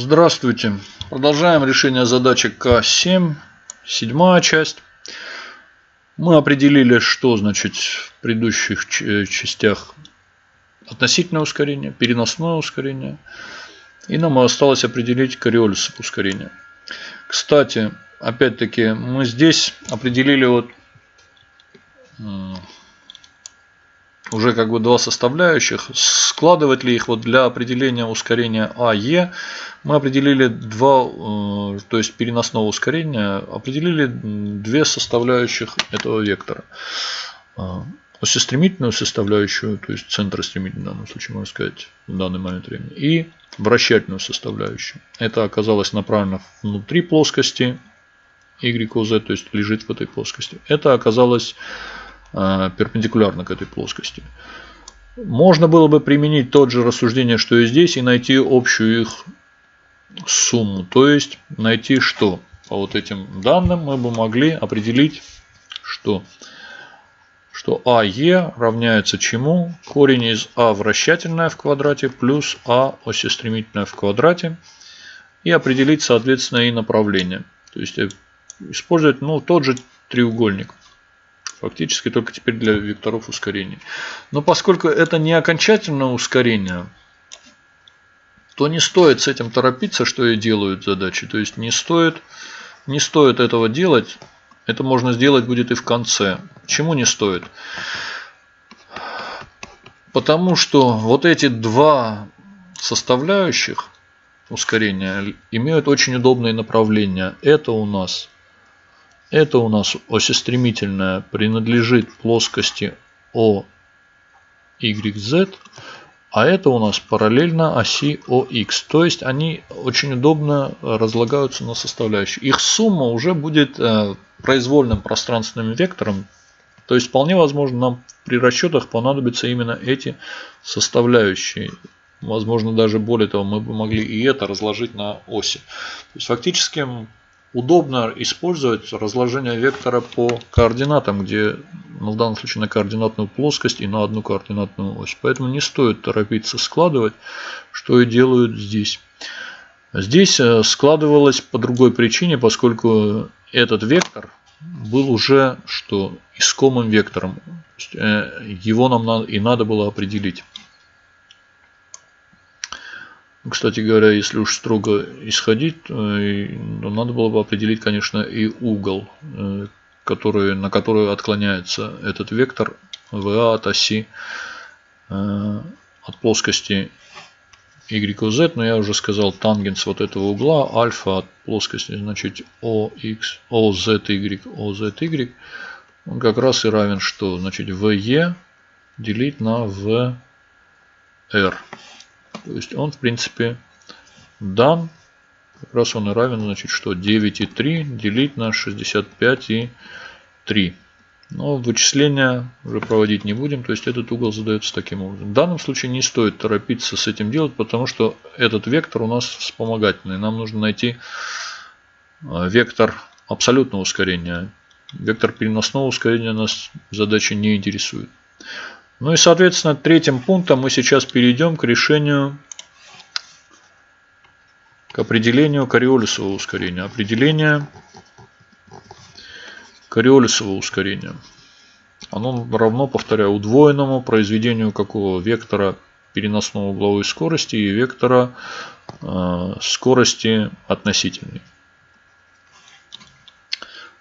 Здравствуйте. Продолжаем решение задачи К7, седьмая часть. Мы определили, что значит в предыдущих э, частях относительное ускорение, переносное ускорение. И нам осталось определить кориолисы ускорения. Кстати, опять-таки, мы здесь определили вот уже как бы два составляющих. Складывать ли их вот для определения ускорения АЕ, мы определили два, э, то есть переносного ускорения, определили две составляющих этого вектора. А, осестремительную составляющую, то есть центростремительную в данном случае, можно сказать, в данный момент времени, и вращательную составляющую. Это оказалось направлено внутри плоскости YOZ, то есть лежит в этой плоскости. Это оказалось Э, перпендикулярно к этой плоскости. Можно было бы применить тот же рассуждение, что и здесь, и найти общую их сумму. То есть найти что? По вот этим данным мы бы могли определить, что, что АЕ равняется чему? Корень из А вращательное в квадрате плюс А осестремительное в квадрате. И определить, соответственно, и направление. То есть э, использовать ну, тот же треугольник. Фактически только теперь для векторов ускорения. Но поскольку это не окончательное ускорение, то не стоит с этим торопиться, что и делают задачи. То есть не стоит, не стоит этого делать. Это можно сделать будет и в конце. Чему не стоит? Потому что вот эти два составляющих ускорения имеют очень удобные направления. Это у нас это у нас осестремительная принадлежит плоскости OYZ, а это у нас параллельно оси OX. То есть они очень удобно разлагаются на составляющие. Их сумма уже будет э, произвольным пространственным вектором. То есть вполне возможно нам при расчетах понадобятся именно эти составляющие. Возможно даже более того мы бы могли и это разложить на оси. То есть фактически удобно использовать разложение вектора по координатам, где ну, в данном случае на координатную плоскость и на одну координатную ось. Поэтому не стоит торопиться складывать, что и делают здесь. Здесь э, складывалось по другой причине, поскольку этот вектор был уже что искомым вектором. Э, его нам и надо было определить. Кстати говоря, если уж строго исходить, то надо было бы определить, конечно, и угол, э, который, на который отклоняется этот вектор VA от оси, э, от плоскости YZ, но я уже сказал тангенс вот этого угла, альфа от плоскости, значит, OX, OZY, OZY, он как раз и равен что? Значит, VE делить на VR. То есть он, в принципе, дан. Как раз он и равен, значит, что 9,3 делить на 65,3. Но вычисления уже проводить не будем, то есть этот угол задается таким образом. В данном случае не стоит торопиться с этим делать, потому что этот вектор у нас вспомогательный. Нам нужно найти э, вектор абсолютного ускорения. Вектор переносного ускорения нас задача не интересует. Ну и, соответственно, третьим пунктом мы сейчас перейдем к решению, к определению кориолисового ускорения. Определение кориолисового ускорения. Оно равно, повторяю, удвоенному произведению какого вектора переносного угловой скорости и вектора э, скорости относительной.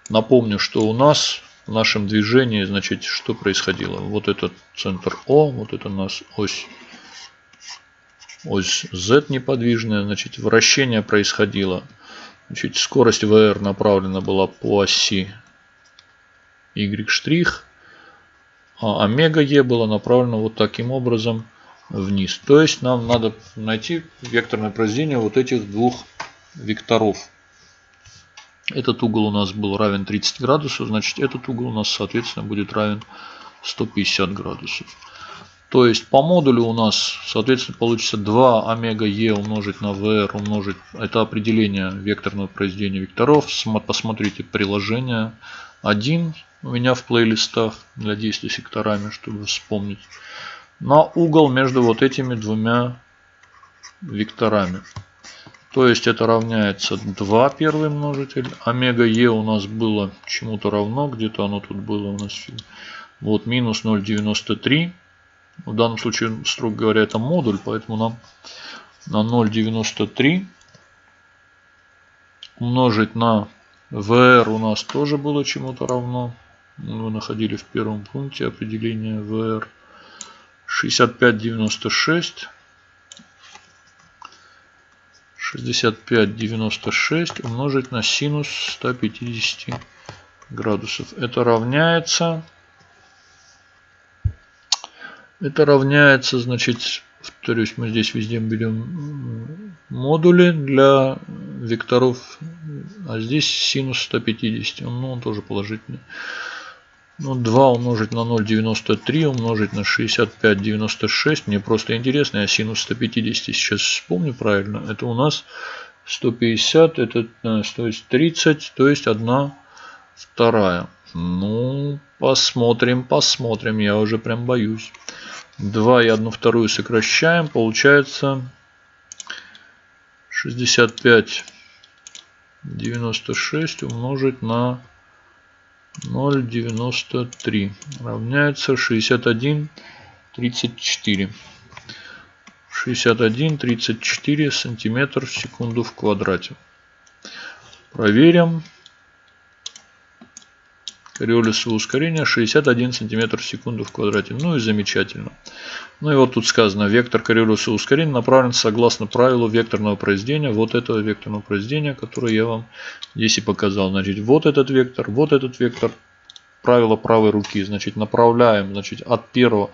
Напомню, что у нас в нашем движении, значит, что происходило? Вот этот центр О, вот это у нас ось, ось Z неподвижная, значит, вращение происходило. Значит, скорость VR направлена была по оси Y', а омега E было направлено вот таким образом вниз. То есть нам надо найти векторное произведение вот этих двух векторов. Этот угол у нас был равен 30 градусов, значит этот угол у нас соответственно будет равен 150 градусов. То есть по модулю у нас соответственно получится 2 омега Е умножить на VR умножить. Это определение векторного произведения векторов. Посмотрите приложение 1 у меня в плейлистах для действия секторами, чтобы вспомнить. На угол между вот этими двумя векторами. То есть это равняется 2 первый множитель. Омега Е у нас было чему-то равно. Где-то оно тут было у нас. Вот минус 0,93. В данном случае, строго говоря, это модуль. Поэтому нам на 0,93 умножить на VR у нас тоже было чему-то равно. Мы находили в первом пункте определение VR. 65,96 65,96 умножить на синус 150 градусов. Это равняется... Это равняется, значит, повторюсь, мы здесь везде берем модули для векторов, а здесь синус 150, ну он тоже положительный. Ну, 2 умножить на 0,93 умножить на 65,96. Мне просто интересно, я синус 150 сейчас вспомню правильно. Это у нас 150, это то есть 30, то есть 1 вторая. Ну, посмотрим, посмотрим. Я уже прям боюсь. 2 и 1 вторую сокращаем. Получается 65, 96 умножить на 0,93 равняется 61,34. 61,34 сантиметр в секунду в квадрате. Проверим. Кориолисовое ускорение 61 сантиметр в секунду в квадрате. Ну и замечательно. Ну и вот тут сказано, вектор Кориолисового ускорения направлен согласно правилу векторного произведения. Вот этого векторного произведения, которое я вам здесь и показал. Значит, вот этот вектор, вот этот вектор. Правило правой руки. Значит, направляем значит, от первого.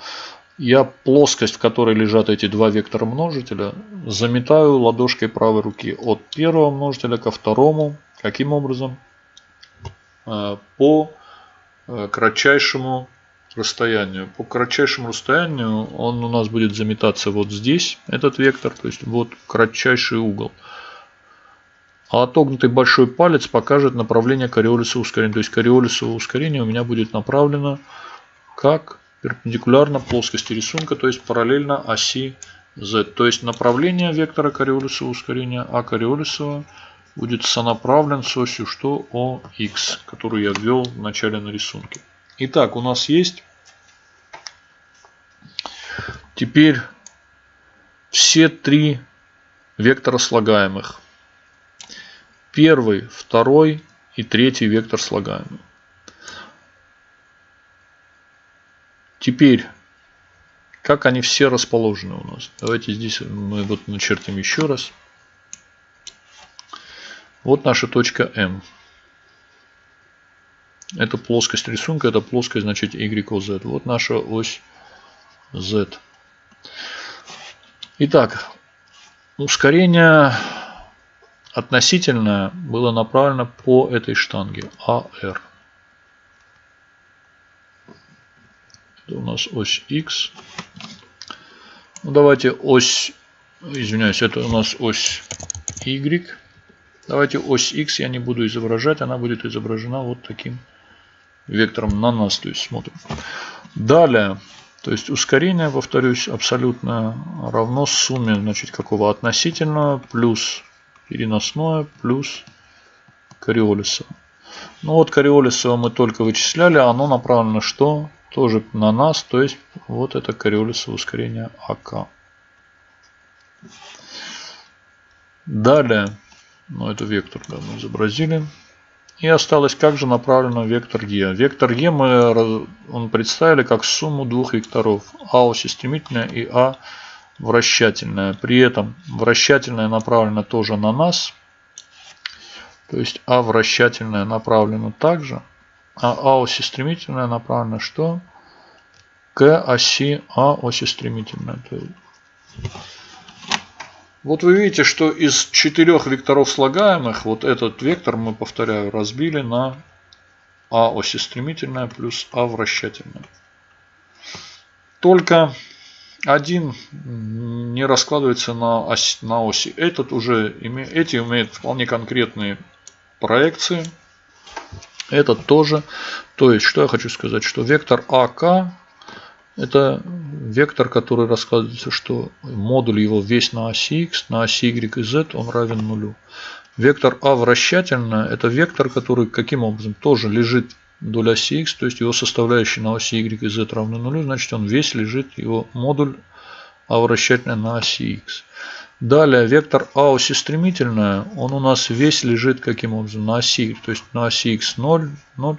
Я плоскость, в которой лежат эти два вектора множителя, заметаю ладошкой правой руки от первого множителя ко второму. Каким образом? Э, по кратчайшему расстоянию. По кратчайшему расстоянию он у нас будет заметаться вот здесь, этот вектор, то есть вот кратчайший угол. А отогнутый большой палец покажет направление кориолисового ускорения. То есть кориолисовое ускорение у меня будет направлено как перпендикулярно плоскости рисунка, то есть параллельно оси z. То есть направление вектора кориолисового ускорения А кориолисового будет сонаправлен с осью что OX, которую я ввел в начале на рисунке. Итак, у нас есть теперь все три вектора слагаемых. Первый, второй и третий вектор слагаемый. Теперь, как они все расположены у нас? Давайте здесь мы вот начертим еще раз. Вот наша точка М. Это плоскость рисунка, это плоскость, значит, YOZ. Вот наша ось Z. Итак, ускорение относительное было направлено по этой штанге AR. Это у нас ось X. Ну, давайте ось, извиняюсь, это у нас ось Y. Давайте ось X я не буду изображать, она будет изображена вот таким вектором на нас, то есть смотрим. Далее, то есть ускорение, повторюсь, абсолютно равно сумме, значит, какого относительного плюс переносное плюс кориолисово. Ну вот кориолисово мы только вычисляли, оно направлено что? Тоже на нас, то есть вот это кориолисово ускорение АК. Далее, ну, это вектор, да, мы изобразили. И осталось, как же направлено вектор Е. Вектор Е мы он представили как сумму двух векторов. А оси стремительная и А вращательная. При этом вращательная направлена тоже на нас. То есть А вращательная направлена также. А А оси стремительная направлена что? К оси А оси стремительная. Вот вы видите, что из четырех векторов слагаемых, вот этот вектор мы, повторяю, разбили на А оси стремительная плюс А вращательная. Только один не раскладывается на, ось, на оси. Этот уже име, эти имеют вполне конкретные проекции. Этот тоже. То есть, что я хочу сказать, что вектор АК Это вектор, который рассказывается, что модуль его весь на оси x, на оси y и z он равен нулю. Вектор А вращательная – это вектор, который каким образом тоже лежит вдоль оси x, то есть его составляющие на оси y и z равны нулю, значит он весь лежит, его модуль А вращательная на оси x. Далее вектор А оси стремительная, он у нас весь лежит каким образом на оси, то есть на оси x 0, 0,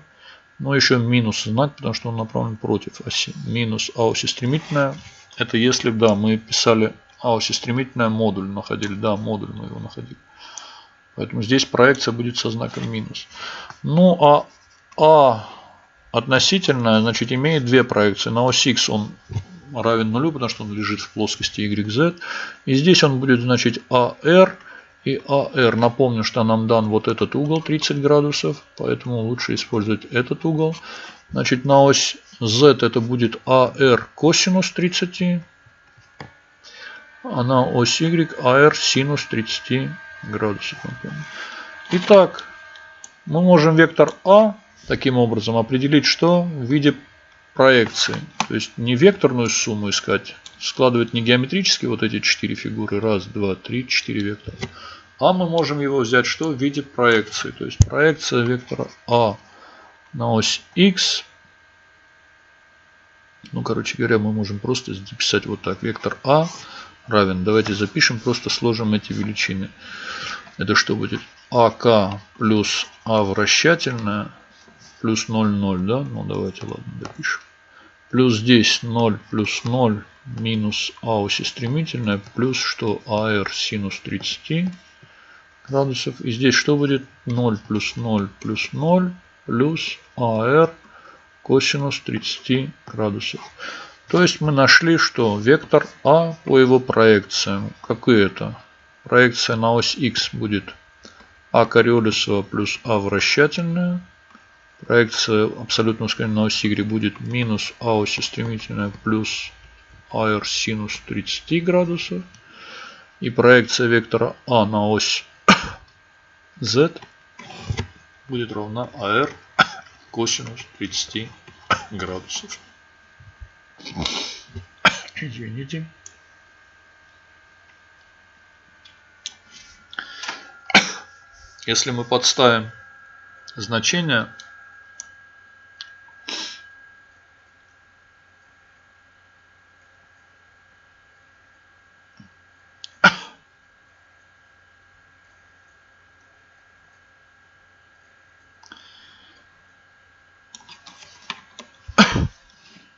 но еще минус знак, потому что он направлен против оси. Минус А оси стремительная, это если, да, мы писали А оси стремительная модуль находили, да, модуль мы его находили. Поэтому здесь проекция будет со знаком минус. Ну а А относительная, значит, имеет две проекции. На ось X он равен нулю, потому что он лежит в плоскости YZ. И здесь он будет, значит, AR и AR. Напомню, что нам дан вот этот угол 30 градусов, поэтому лучше использовать этот угол. Значит, на ось Z это будет AR косинус 30, а на ось Y AR синус 30 градусов. Итак, мы можем вектор А таким образом определить, что в виде проекции. То есть не векторную сумму искать, складывать не геометрически вот эти четыре фигуры, раз, два, три, четыре вектора. А мы можем его взять что в виде проекции. То есть проекция вектора А на ось X. Ну, короче говоря, мы можем просто записать вот так. Вектор А равен. Давайте запишем, просто сложим эти величины. Это что будет? АК плюс А вращательная плюс 0, 0, да? Ну, давайте, ладно, допишем. Плюс здесь 0 плюс 0 минус А оси стремительная плюс что АР синус 30 градусов. И здесь что будет? 0 плюс 0 плюс 0 плюс АР косинус 30 градусов. То есть мы нашли, что вектор А по его проекциям, какой это? Проекция на ось Х будет А кориолисова плюс А вращательная. Проекция абсолютно на ось Y будет минус А оси стремительная плюс АР синус 30 градусов. И проекция вектора А на ось Z будет равна АР косинус 30 градусов. Извините. Если мы подставим значение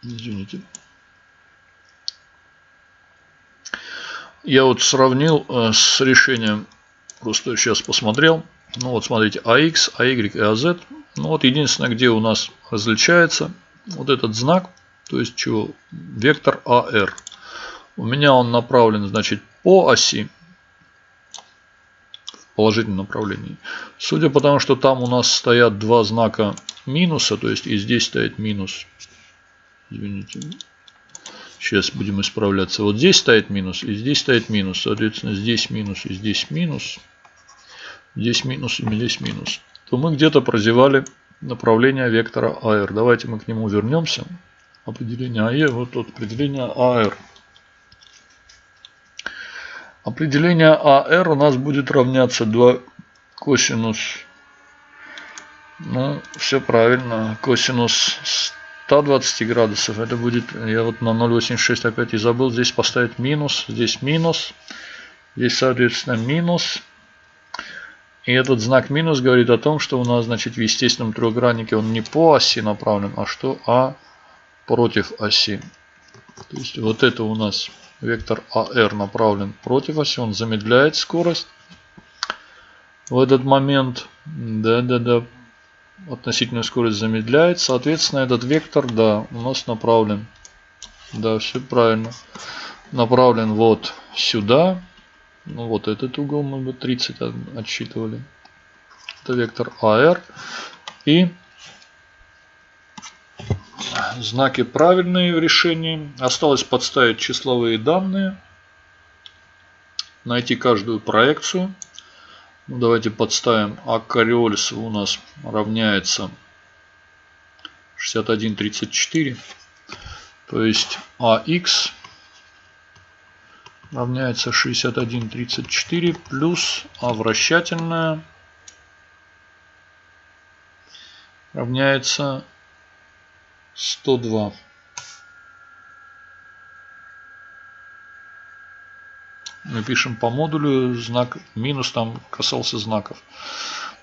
Извините. Я вот сравнил э, с решением, просто сейчас посмотрел. Ну вот смотрите, AX, AY и AZ. Ну вот единственное, где у нас различается вот этот знак, то есть чего, вектор AR. У меня он направлен, значит, по оси, в положительном направлении. Судя по тому, что там у нас стоят два знака минуса, то есть и здесь стоит минус, Извините. Сейчас будем исправляться. Вот здесь стоит минус и здесь стоит минус. Соответственно, здесь минус и здесь минус. Здесь минус и здесь минус. То мы где-то прозевали направление вектора AR. Давайте мы к нему вернемся. Определение АЕ. Вот тут определение AR. Определение AR у нас будет равняться 2 косинус. Ну, все правильно. Косинус 120 градусов. Это будет, я вот на 0.86 опять и забыл, здесь поставить минус, здесь минус, здесь соответственно минус. И этот знак минус говорит о том, что у нас, значит, в естественном трехграннике он не по оси направлен, а что? А против оси. То есть вот это у нас вектор AR направлен против оси, он замедляет скорость. В этот момент, да-да-да, относительную скорость замедляет. Соответственно, этот вектор, да, у нас направлен. Да, все правильно. Направлен вот сюда. Ну, вот этот угол мы бы 30 отсчитывали. Это вектор AR. И знаки правильные в решении. Осталось подставить числовые данные. Найти каждую проекцию. Ну, давайте подставим А Кориолис у нас равняется 61,34. То есть AX равняется 61,34 плюс А вращательная равняется 102. Мы пишем по модулю знак минус, там касался знаков.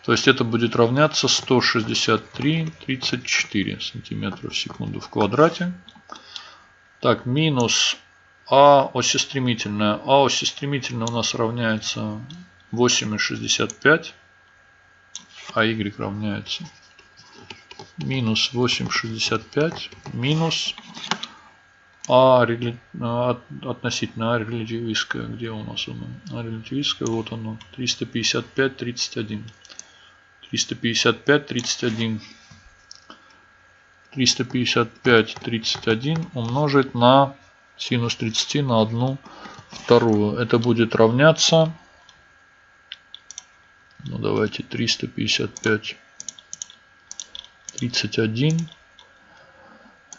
То есть это будет равняться 163,34 сантиметра в секунду в квадрате. Так, минус А оси стремительная. А оси стремительная у нас равняется 8,65. А Y равняется минус 8,65 минус а относительно А релятивистская, где у нас оно? А релятивистская, вот оно, 355, 31. 355, 31. 355, 31 умножить на синус 30 на 1 вторую. Это будет равняться, ну давайте 355, 31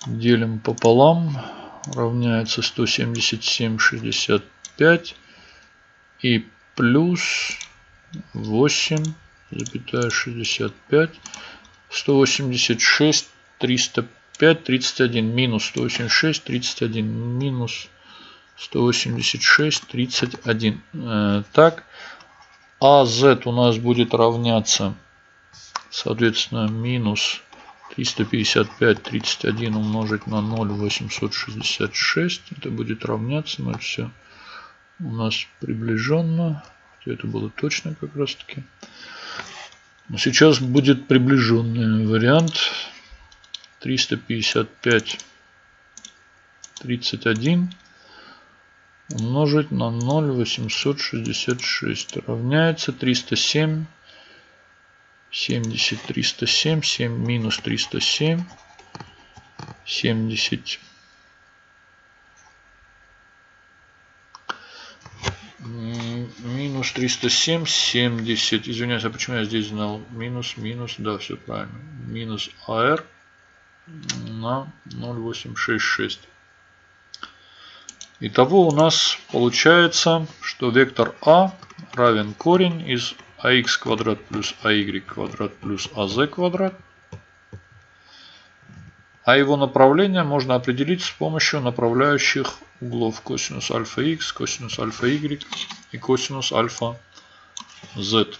делим пополам равняется 177,65 и плюс 8,65 186 305 31 минус 186 31 минус 186 31 э, так а z у нас будет равняться соответственно минус 355 31 умножить на 0 866 это будет равняться но все у нас приближенно это было точно как раз таки сейчас будет приближенный вариант. 355 31 умножить на 0 866 равняется 307 70, 307, 7 минус 307, 70. Минус 307, 70. Извиняюсь, а почему я здесь знал? Минус, минус, да, все правильно. Минус АР на 0,866. Итого у нас получается, что вектор А равен корень из ax квадрат плюс ай квадрат плюс az квадрат. А его направление можно определить с помощью направляющих углов косинус альфа x, косинус альфа y и косинус альфа z.